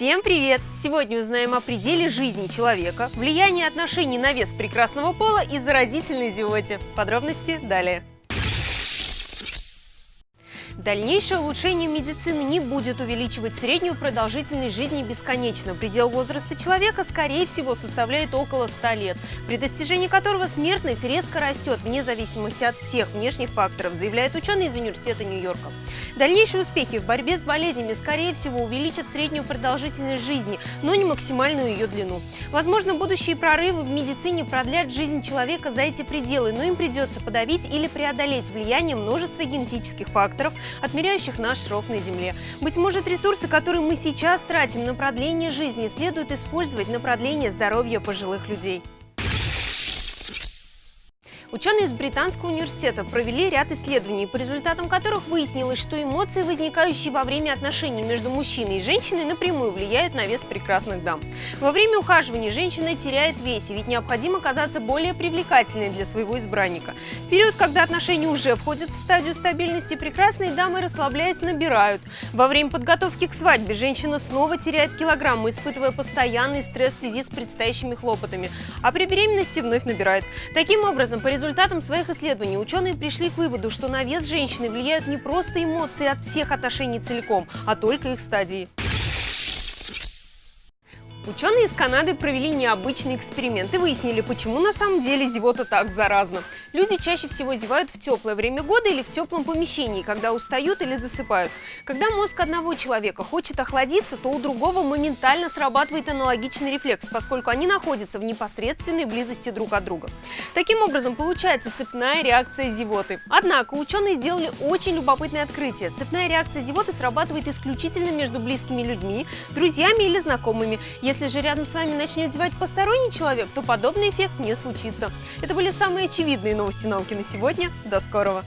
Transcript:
Всем привет! Сегодня узнаем о пределе жизни человека, влиянии отношений на вес прекрасного пола и заразительной зевоте. Подробности далее. Дальнейшее улучшение медицины не будет увеличивать среднюю продолжительность жизни бесконечно. Предел возраста человека, скорее всего, составляет около 100 лет, при достижении которого смертность резко растет вне зависимости от всех внешних факторов, заявляет ученый из Университета Нью-Йорка. Дальнейшие успехи в борьбе с болезнями, скорее всего, увеличат среднюю продолжительность жизни, но не максимальную ее длину. Возможно, будущие прорывы в медицине продлят жизнь человека за эти пределы, но им придется подавить или преодолеть влияние множества генетических факторов, отмеряющих наш срок на Земле. Быть может, ресурсы, которые мы сейчас тратим на продление жизни, следует использовать на продление здоровья пожилых людей. Ученые из Британского университета провели ряд исследований, по результатам которых выяснилось, что эмоции, возникающие во время отношений между мужчиной и женщиной, напрямую влияют на вес прекрасных дам. Во время ухаживания женщина теряет весе, ведь необходимо казаться более привлекательной для своего избранника. В период, когда отношения уже входят в стадию стабильности, прекрасные дамы, расслабляясь, набирают. Во время подготовки к свадьбе женщина снова теряет килограммы, испытывая постоянный стресс в связи с предстоящими хлопотами, а при беременности вновь набирает. Таким образом, по результатам своих исследований ученые пришли к выводу, что на вес женщины влияют не просто эмоции от всех отношений целиком, а только их стадии. Ученые из Канады провели необычный эксперимент и выяснили, почему на самом деле зевота так заразна. Люди чаще всего зевают в теплое время года или в теплом помещении, когда устают или засыпают. Когда мозг одного человека хочет охладиться, то у другого моментально срабатывает аналогичный рефлекс, поскольку они находятся в непосредственной близости друг от друга. Таким образом, получается цепная реакция зевоты. Однако ученые сделали очень любопытное открытие. Цепная реакция зевоты срабатывает исключительно между близкими людьми, друзьями или знакомыми. Если же рядом с вами начнет зевать посторонний человек, то подобный эффект не случится. Это были самые очевидные новости науки на сегодня. До скорого!